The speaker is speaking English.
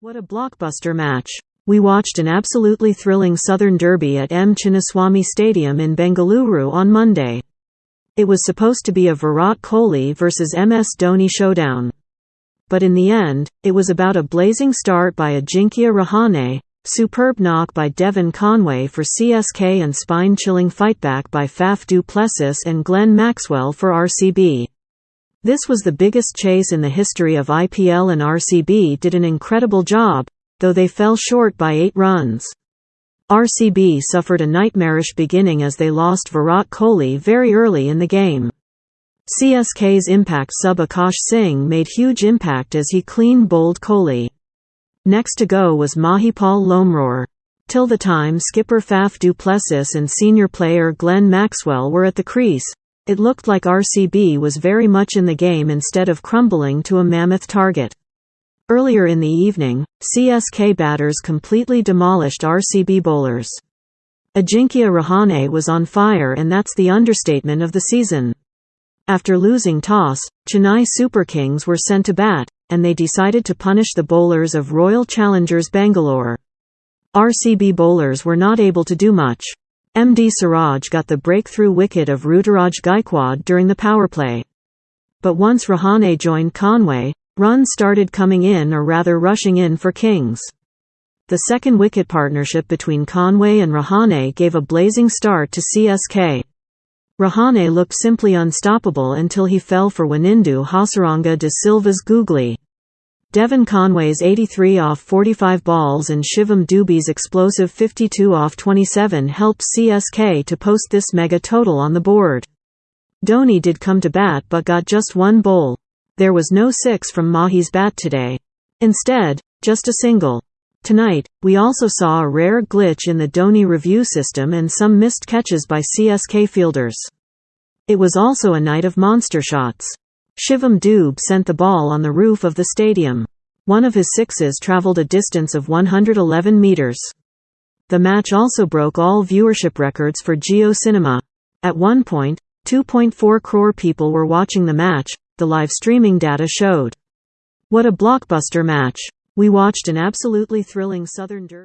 What a blockbuster match. We watched an absolutely thrilling Southern Derby at M. Chinnaswamy Stadium in Bengaluru on Monday. It was supposed to be a Virat Kohli vs MS Dhoni showdown. But in the end, it was about a blazing start by Ajinkya Rahane, superb knock by Devon Conway for CSK and spine-chilling fightback by Faf du Plessis and Glenn Maxwell for RCB. This was the biggest chase in the history of IPL and RCB did an incredible job, though they fell short by eight runs. RCB suffered a nightmarish beginning as they lost Virat Kohli very early in the game. CSK's impact sub Akash Singh made huge impact as he clean bowled Kohli. Next to go was Mahipal Lomror. Till the time skipper Faf du Plessis and senior player Glenn Maxwell were at the crease, it looked like RCB was very much in the game instead of crumbling to a mammoth target. Earlier in the evening, CSK batters completely demolished RCB bowlers. Ajinkya Rahane was on fire and that's the understatement of the season. After losing toss, Chennai Super Kings were sent to bat, and they decided to punish the bowlers of Royal Challengers Bangalore. RCB bowlers were not able to do much. MD Siraj got the breakthrough wicket of Ruturaj Gaikwad during the power play. But once Rahane joined Conway, runs started coming in or rather rushing in for Kings. The second wicket partnership between Conway and Rahane gave a blazing start to CSK. Rahane looked simply unstoppable until he fell for Wanindu Hasaranga de Silva's googly. Devon Conway's 83 off 45 balls and Shivam Dube's explosive 52 off 27 helped CSK to post this mega total on the board. Dhoni did come to bat but got just one bowl. There was no six from Mahi's bat today. Instead, just a single. Tonight, we also saw a rare glitch in the Dhoni review system and some missed catches by CSK fielders. It was also a night of monster shots. Shivam Dube sent the ball on the roof of the stadium. One of his sixes traveled a distance of 111 meters. The match also broke all viewership records for JioCinema. At one point, 2.4 crore people were watching the match, the live streaming data showed. What a blockbuster match! We watched an absolutely thrilling Southern Derby.